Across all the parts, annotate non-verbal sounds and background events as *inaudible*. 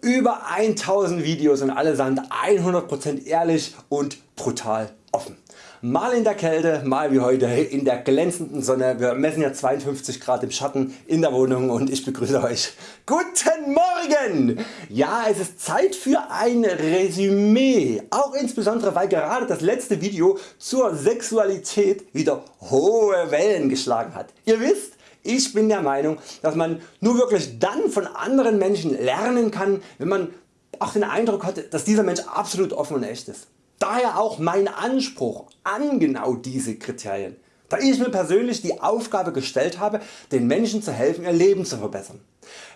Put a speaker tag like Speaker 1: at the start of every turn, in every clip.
Speaker 1: Über 1000 Videos und allesamt 100% ehrlich und brutal offen. Mal in der Kälte, mal wie heute in der glänzenden Sonne. Wir messen ja 52 Grad im Schatten in der Wohnung und ich begrüße Euch. Guten Morgen! Ja es ist Zeit für ein Resümee, auch insbesondere weil gerade das letzte Video zur Sexualität wieder hohe Wellen geschlagen hat. Ihr wisst ich bin der Meinung dass man nur wirklich dann von anderen Menschen lernen kann wenn man auch den Eindruck hat dass dieser Mensch absolut offen und echt ist. Daher auch mein Anspruch an genau diese Kriterien, da ich mir persönlich die Aufgabe gestellt habe den Menschen zu helfen ihr Leben zu verbessern.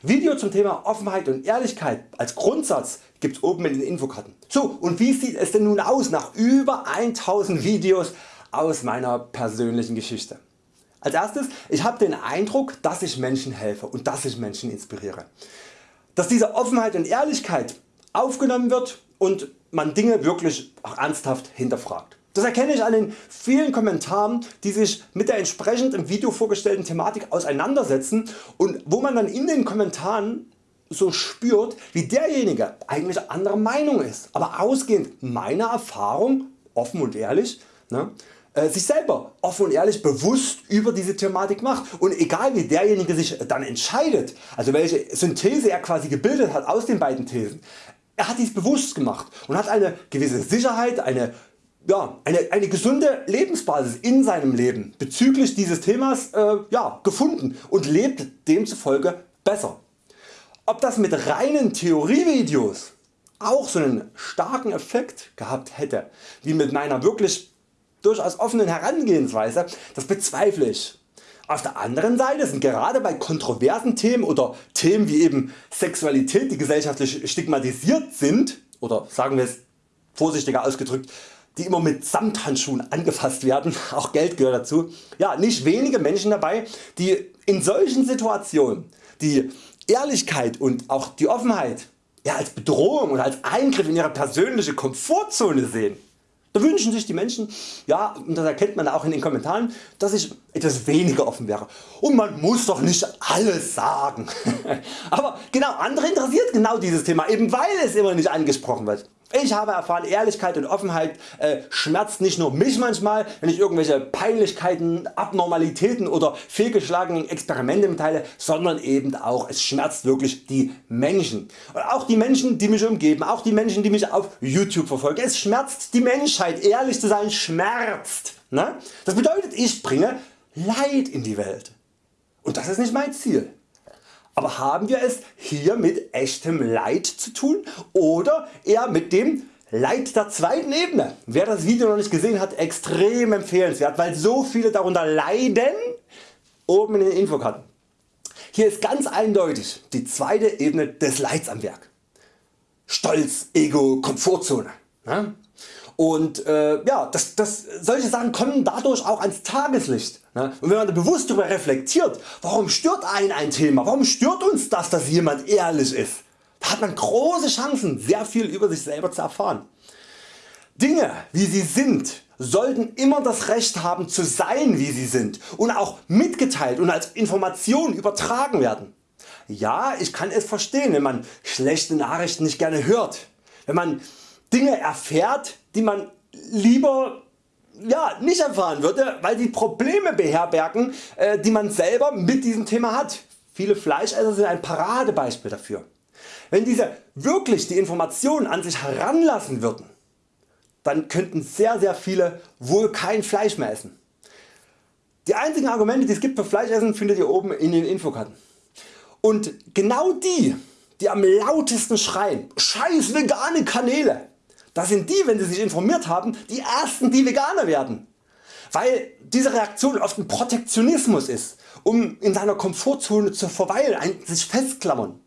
Speaker 1: Video zum Thema Offenheit und Ehrlichkeit als Grundsatz gibt's oben in den Infokarten. So und wie sieht es denn nun aus nach über 1000 Videos aus meiner persönlichen Geschichte? Als erstes, ich habe den Eindruck, dass ich Menschen helfe und dass ich Menschen inspiriere. Dass diese Offenheit und Ehrlichkeit aufgenommen wird und man Dinge wirklich ernsthaft hinterfragt. Das erkenne ich an den vielen Kommentaren die sich mit der entsprechend im Video vorgestellten Thematik auseinandersetzen und wo man dann in den Kommentaren so spürt wie derjenige eigentlich anderer Meinung ist, aber ausgehend meiner Erfahrung offen und ehrlich ne, sich selber offen und ehrlich bewusst über diese Thematik macht und egal wie derjenige sich dann entscheidet, also welche Synthese er quasi gebildet hat aus den beiden Thesen, er hat dies bewusst gemacht und hat eine gewisse Sicherheit, eine, ja, eine, eine gesunde Lebensbasis in seinem Leben bezüglich dieses Themas äh, ja, gefunden und lebt demzufolge besser. Ob das mit reinen Theorievideos auch so einen starken Effekt gehabt hätte wie mit meiner wirklich durchaus offenen Herangehensweise, das bezweifle ich. Auf der anderen Seite sind gerade bei kontroversen Themen oder Themen wie eben Sexualität die gesellschaftlich stigmatisiert sind oder sagen wir es vorsichtiger ausgedrückt die immer mit Samthandschuhen angefasst werden, *laughs* auch Geld gehört dazu, ja, nicht wenige Menschen dabei die in solchen Situationen die Ehrlichkeit und auch die Offenheit ja, als Bedrohung und als Eingriff in ihre persönliche Komfortzone sehen. Da wünschen sich die Menschen, ja und das erkennt man auch in den Kommentaren, dass ich etwas weniger offen wäre. Und man muss doch nicht alles sagen. *laughs* Aber genau andere interessiert genau dieses Thema, eben weil es immer nicht angesprochen wird. Ich habe erfahren Ehrlichkeit und Offenheit äh, schmerzt nicht nur mich manchmal wenn ich irgendwelche Peinlichkeiten, Abnormalitäten oder fehlgeschlagenen Experimente mitteile, sondern eben auch es schmerzt wirklich die Menschen. Und auch die Menschen die mich umgeben, auch die Menschen die mich auf YouTube verfolgen. Es schmerzt die Menschheit, ehrlich zu sein schmerzt. Ne? Das bedeutet ich bringe Leid in die Welt. Und das ist nicht mein Ziel. Aber haben wir es hier mit echtem Leid zu tun oder eher mit dem Leid der zweiten Ebene? Wer das Video noch nicht gesehen hat, extrem empfehlenswert, weil so viele darunter leiden, oben in den Infokarten. Hier ist ganz eindeutig die zweite Ebene des Leids am Werk. Stolz, Ego, Komfortzone. Und äh, ja, das, das, solche Sachen kommen dadurch auch ans Tageslicht. Ne? Und wenn man da bewusst darüber reflektiert, warum stört einen ein Thema, warum stört uns das dass jemand ehrlich ist, da hat man große Chancen sehr viel über sich selber zu erfahren. Dinge wie sie sind sollten immer das Recht haben zu sein wie sie sind und auch mitgeteilt und als Information übertragen werden. Ja ich kann es verstehen wenn man schlechte Nachrichten nicht gerne hört, wenn man Dinge erfährt die man lieber ja, nicht erfahren würde, weil die Probleme beherbergen äh, die man selber mit diesem Thema hat. Viele Fleischesser sind ein Paradebeispiel dafür. Wenn diese wirklich die Informationen an sich heranlassen würden, dann könnten sehr sehr viele wohl kein Fleisch mehr essen. Die einzigen Argumente die es gibt für Fleischessen findet ihr oben in den Infokarten. Und genau die die am lautesten schreien, scheiß vegane Kanäle, das sind die wenn sie sich informiert haben die ersten die Veganer werden. Weil diese Reaktion oft ein Protektionismus ist, um in seiner Komfortzone zu verweilen, sich festklammern.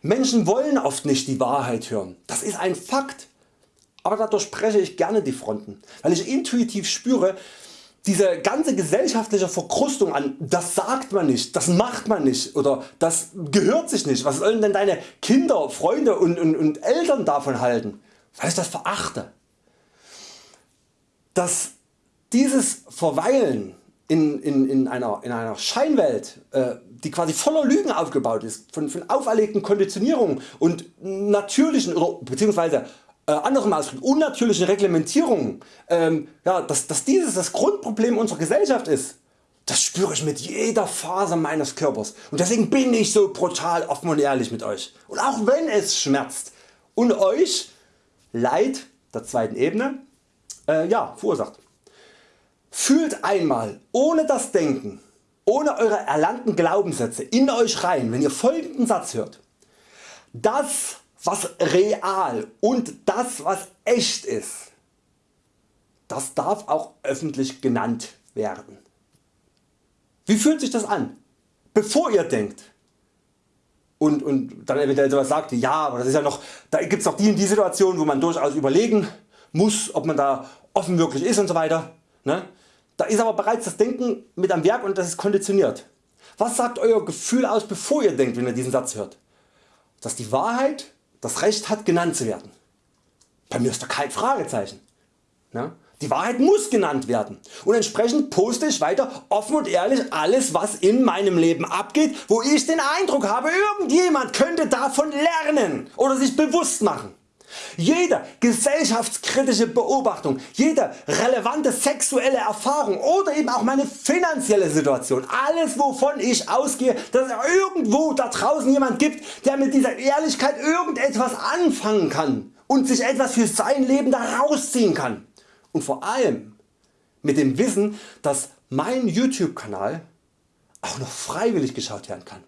Speaker 1: Menschen wollen oft nicht die Wahrheit hören, das ist ein Fakt. Aber dadurch spreche ich gerne die Fronten, weil ich intuitiv spüre, diese ganze gesellschaftliche Verkrustung an das sagt man nicht, das macht man nicht oder das gehört sich nicht, was sollen denn deine Kinder, Freunde und, und, und Eltern davon halten? Weil ich das verachte. Dass dieses Verweilen in, in, in, einer, in einer Scheinwelt, äh, die quasi voller Lügen aufgebaut ist, von, von auferlegten Konditionierungen und natürlichen oder beziehungsweise äh, anderem ausgedrückt unnatürlichen Reglementierungen, ähm, ja, dass, dass dieses das Grundproblem unserer Gesellschaft ist, das spüre ich mit jeder Faser meines Körpers und deswegen bin ich so brutal offen und ehrlich mit Euch und auch wenn es schmerzt und Euch Leid der zweiten Ebene äh, ja, verursacht. Fühlt einmal ohne das Denken, ohne Eure erlernten Glaubenssätze in Euch rein, wenn ihr folgenden Satz hört. Das was real und das was echt ist, das darf auch öffentlich genannt werden. Wie fühlt sich das an? Bevor ihr denkt und, und dann eventuell sowas sagt, ja, aber das ist ja noch, da gibt es noch die und die Situation, wo man durchaus überlegen muss, ob man da offen wirklich ist und so weiter. Ne? Da ist aber bereits das Denken mit am Werk und das ist konditioniert. Was sagt Euer Gefühl aus bevor ihr denkt wenn ihr diesen Satz hört? Dass die Wahrheit das Recht hat genannt zu werden. Bei mir ist da kein Fragezeichen. Ne? Die Wahrheit muss genannt werden und entsprechend poste ich weiter offen und ehrlich alles was in meinem Leben abgeht, wo ich den Eindruck habe irgendjemand könnte davon lernen oder sich bewusst machen. Jede gesellschaftskritische Beobachtung, jede relevante sexuelle Erfahrung oder eben auch meine finanzielle Situation, alles wovon ich ausgehe, dass es irgendwo da draußen jemand gibt der mit dieser Ehrlichkeit irgendetwas anfangen kann und sich etwas für sein Leben daraus ziehen kann und vor allem mit dem Wissen dass mein YouTube Kanal auch noch freiwillig geschaut werden kann.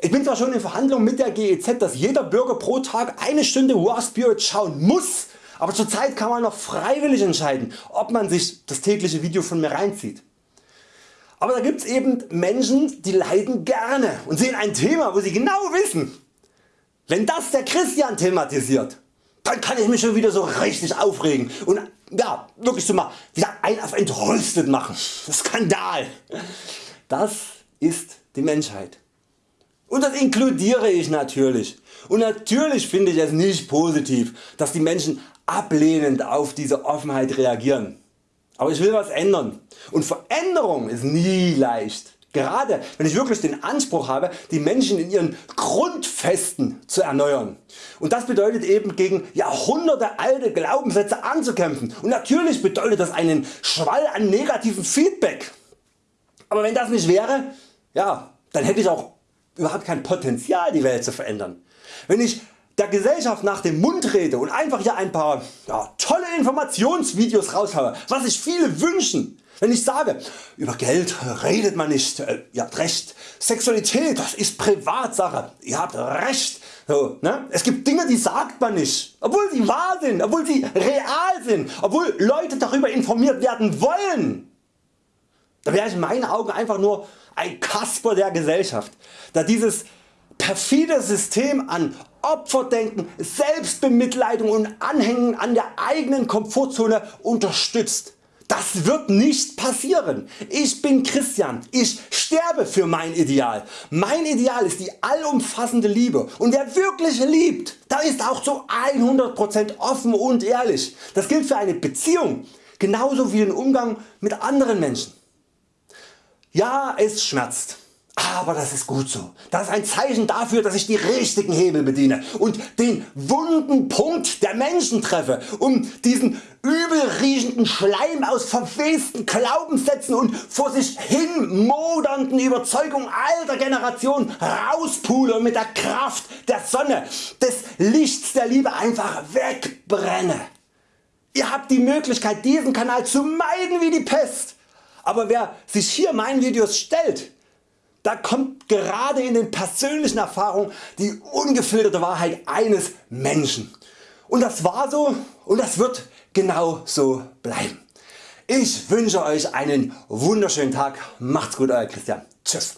Speaker 1: Ich bin zwar schon in Verhandlungen mit der GEZ dass jeder Bürger pro Tag eine Stunde War Spirit schauen muss, aber zurzeit kann man noch freiwillig entscheiden ob man sich das tägliche Video von mir reinzieht. Aber da gibt's eben Menschen die leiden gerne und sehen ein Thema wo sie genau wissen, wenn das der Christian thematisiert, dann kann ich mich schon wieder so richtig aufregen und ja, wirklich so mal wieder ein auf entrüstet machen. Skandal. Das ist die Menschheit. Und das inkludiere ich natürlich. Und natürlich finde ich es nicht positiv, dass die Menschen ablehnend auf diese Offenheit reagieren. Aber ich will was ändern. Und Veränderung ist nie leicht. Gerade wenn ich wirklich den Anspruch habe die Menschen in ihren Grundfesten zu erneuern. Und das bedeutet eben gegen Jahrhunderte alte Glaubenssätze anzukämpfen. Und natürlich bedeutet das einen Schwall an negativen Feedback. Aber wenn das nicht wäre, ja, dann hätte ich auch überhaupt kein Potenzial die Welt zu verändern. Wenn ich der Gesellschaft nach dem Mund rede und einfach hier ein paar ja, tolle Informationsvideos raushaue, was sich viele wünschen, wenn ich sage, über Geld redet man nicht, äh, ihr habt recht, Sexualität das ist Privatsache, ihr habt recht, so, ne? es gibt Dinge die sagt man nicht, obwohl sie wahr sind, obwohl sie real sind, obwohl Leute darüber informiert werden wollen. Da wäre ich in meinen Augen einfach nur ein Kasper der Gesellschaft, da dieses perfide System an Opferdenken, Selbstbemitleidung und Anhängen an der eigenen Komfortzone unterstützt. Das wird nicht passieren. Ich bin Christian, ich sterbe für mein Ideal. Mein Ideal ist die allumfassende Liebe und wer wirklich liebt, da ist auch zu 100% offen und ehrlich. Das gilt für eine Beziehung genauso wie den Umgang mit anderen Menschen. Ja es schmerzt, aber das ist gut so. Das ist ein Zeichen dafür dass ich die richtigen Hebel bediene und den wunden Punkt der Menschen treffe um diesen übel riechenden Schleim aus verwesten Glaubenssätzen und vor sich hin modernden Überzeugungen alter Generationen rauspule und mit der Kraft der Sonne des Lichts der Liebe einfach wegbrenne. Ihr habt die Möglichkeit diesen Kanal zu meiden wie die Pest aber wer sich hier meinen Videos stellt, da kommt gerade in den persönlichen Erfahrungen die ungefilterte Wahrheit eines Menschen. Und das war so und das wird genau so bleiben. Ich wünsche Euch einen wunderschönen Tag. Macht's gut Euer Christian. Tschüss.